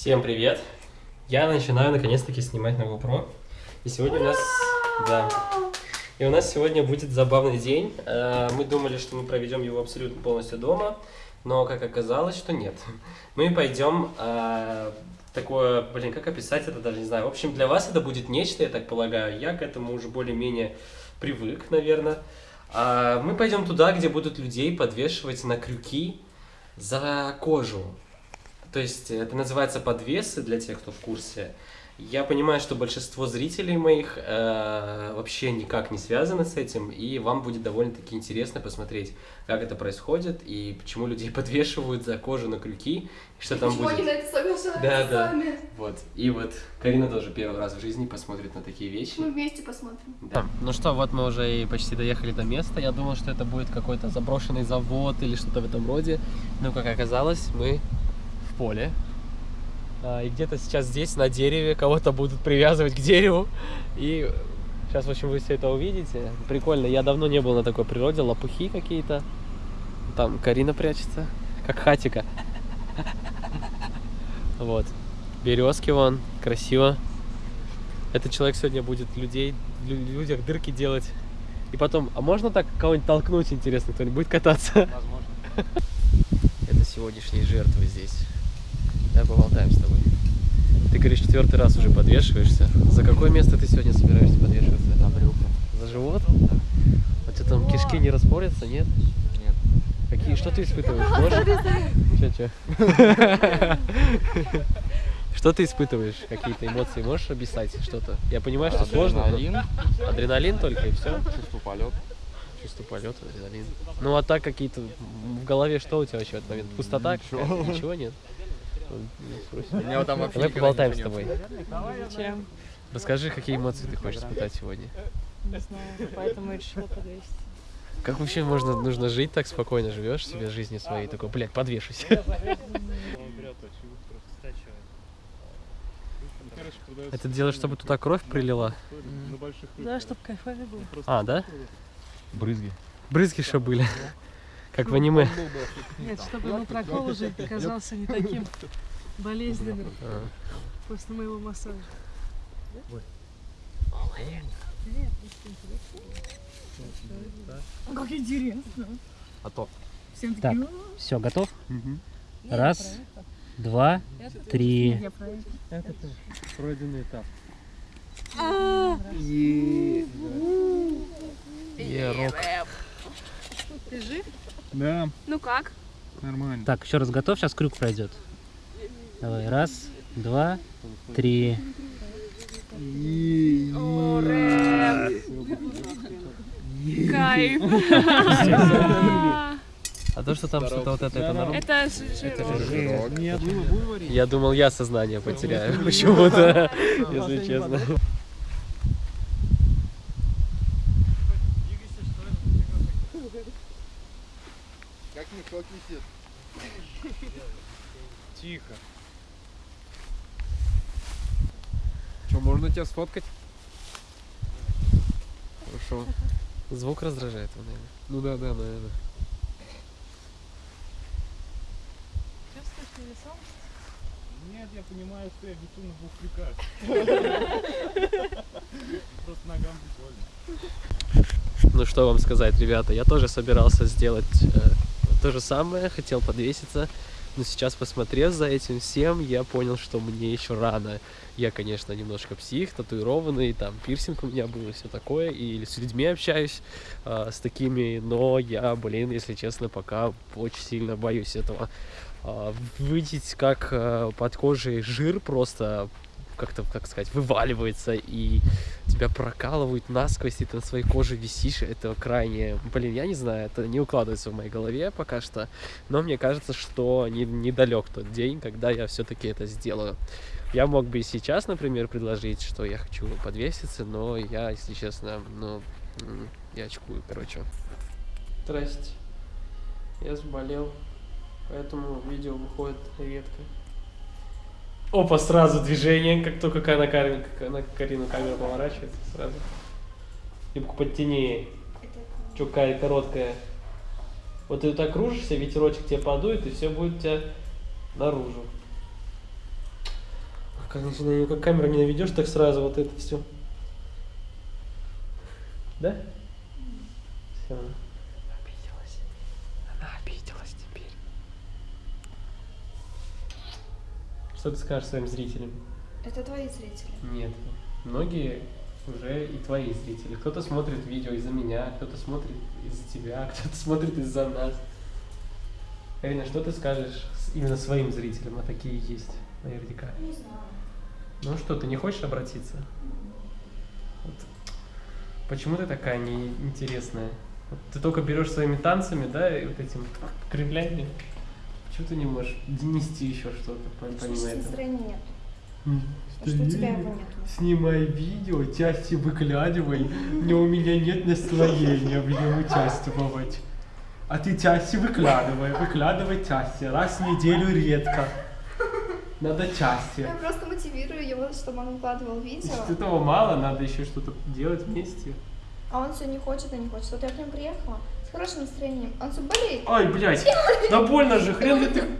Всем привет! Я начинаю наконец-таки снимать на GoPro. И сегодня у нас... Да. И у нас сегодня будет забавный день. Э, Мы думали, что мы проведем его абсолютно полностью дома, но как оказалось, что нет. Мы пойдем э, такое, блин, как описать это, даже не знаю. В общем, для вас это будет нечто, я так полагаю. Я к этому уже более-менее привык, наверное. А Мы пойдем туда, где будут людей подвешивать на крюки за кожу. То есть это называется подвесы для тех, кто в курсе. Я понимаю, что большинство зрителей моих э, вообще никак не связаны с этим, и вам будет довольно-таки интересно посмотреть, как это происходит и почему людей подвешивают за кожу на крюки, и что там Почему будет. они на это соглашаются Да, да. сами? Вот. И вот Карина тоже первый раз в жизни посмотрит на такие вещи. Мы вместе посмотрим. Да. Ну что, вот мы уже и почти доехали до места. Я думал, что это будет какой-то заброшенный завод или что-то в этом роде. Но, как оказалось, мы поле. А, И где-то сейчас здесь, на дереве, кого-то будут привязывать к дереву. И сейчас, в общем, вы все это увидите. Прикольно. Я давно не был на такой природе. Лопухи какие-то. Там Карина прячется. Как хатика. Вот. Березки вон. Красиво. Этот человек сегодня будет людей, лю- людях дырки делать. И потом, а можно так кого-нибудь толкнуть, интересно, кто-нибудь будет кататься? Возможно. Это сегодняшние жертвы здесь. Да, поболтаем с тобой. Ты говоришь, четвертый раз уже подвешиваешься. За какое место ты сегодня собираешься подвешиваться? На брюках. За живот? А что там кишки не распорятся, нет? Нет. Какие, что ты испытываешь? Можешь? Че, че? Что ты испытываешь? Какие-то эмоции можешь описать что-то? Я понимаю, что сложно. но- Адреналин, Адреналин только и все. чувство полета. Чувство полета, адреналин. Ну а так какие-то в голове что у тебя вообще в этот момент? Пустота? Ничего. Ничего нет? У меня там вообще Давай поболтаем с тобой. Чем? Расскажи, какие эмоции ты хочешь испытать сегодня. Не знаю, поэтому и решила подвесить. Как вообще можно, нужно жить так спокойно, живешь себе жизни своей, такой, блядь, подвешусь. Это делаешь, чтобы туда кровь прилила? Да, чтобы кайфовее было. А, да? Брызги. Брызги что были? Как в аниме. Нет, чтобы прокол уже казался не таким болезненным А. после моего массажа. Как интересно. А то. Всем Так. такие, Все, готов? «О, Раз, два, проехал». три. Это пройденный этап. Ерок. Ты жив? Да, Ну как? нормально. Так, еще раз готов, сейчас крюк пройдет. Давай, раз, два, три. Кайф. А то, что там что-то вот это, это норм? Это жирок. Нет. Я думал, я сознание потеряю почему-то, если честно. Как висит. Тихо. Что, можно тебя сфоткать? Хорошо. Звук раздражает его, наверное. Ну да, да, наверное. Чувствуешь невесомость? Нет, я понимаю, что я вису на двух крюках. Просто ногам прикольно. Ну что вам сказать, ребята, я тоже собирался сделать э, то же самое, хотел подвеситься, но сейчас, посмотрев за этим всем, я понял, что мне еще рано. Я, конечно, немножко псих, татуированный, там пирсинг у меня был и все такое, и с людьми общаюсь э, с такими, но я, блин, если честно, пока очень сильно боюсь этого. А, видеть, как э, под кожей жир просто как-то, как сказать, вываливается и тебя прокалывают насквозь, и ты на своей коже висишь, это крайне, блин, я не знаю, это не укладывается в моей голове пока что, но мне кажется, что не, недалек тот день, когда я все-таки это сделаю. Я мог бы и сейчас, например, предложить, что я хочу подвеситься, но я, если честно, ну, я очкую, короче. Здрасте. Я заболел, поэтому видео выходит редко. Опа, сразу движение, как только на, Карину, на Карину камера поворачивается, сразу. Юбку подтяни. Чё, какая короткая. Вот ты так кружишься, ветерочек тебе подует, и все будет у тебя наружу. Как, начинаю- как камеру не наведешь, так сразу вот это все. Да? Все. Что ты скажешь своим зрителям? Это твои зрители. Нет. Многие уже и твои зрители. Кто-то смотрит видео из-за меня, кто-то смотрит из-за тебя, кто-то смотрит из-за нас. Карина, что ты скажешь именно своим зрителям, а такие есть наверняка? Не знаю. Ну что, ты не хочешь обратиться? Вот. Почему ты такая неинтересная? Вот ты только берешь своими танцами, да, и вот этим кривлями. Почему ты не можешь нести еще что-то по- Потому что помимо этого? настроения нет. А что у тебя его нет? Снимай видео, части выкладывай, но у меня нет настроения в нем участвовать. А ты части выкладывай, выкладывай части, раз в неделю редко. Надо части. Я просто мотивирую его, чтобы он выкладывал видео. Если этого мало, надо еще что-то делать вместе. А он все не хочет и не хочет. Вот я к нему приехала хорошим настроением. Он все болеет. Ай, блядь, да больно же, хрен ли ты